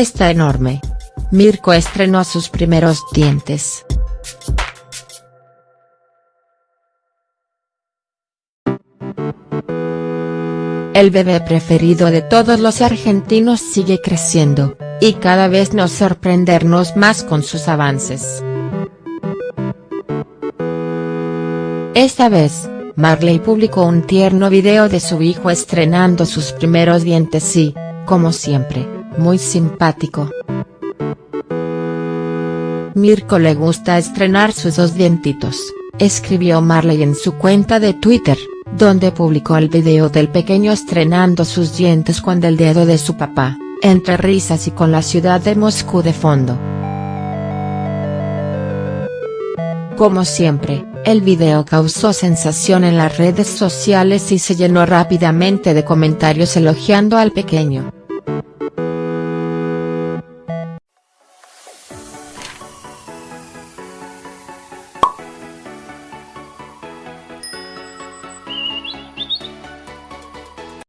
está enorme. Mirko estrenó sus primeros dientes. El bebé preferido de todos los argentinos sigue creciendo, y cada vez nos sorprendernos más con sus avances. Esta vez, Marley publicó un tierno video de su hijo estrenando sus primeros dientes y, como siempre, muy simpático. Mirko le gusta estrenar sus dos dientitos, escribió Marley en su cuenta de Twitter donde publicó el video del pequeño estrenando sus dientes con el dedo de su papá, entre risas y con la ciudad de Moscú de fondo. Como siempre, el video causó sensación en las redes sociales y se llenó rápidamente de comentarios elogiando al pequeño.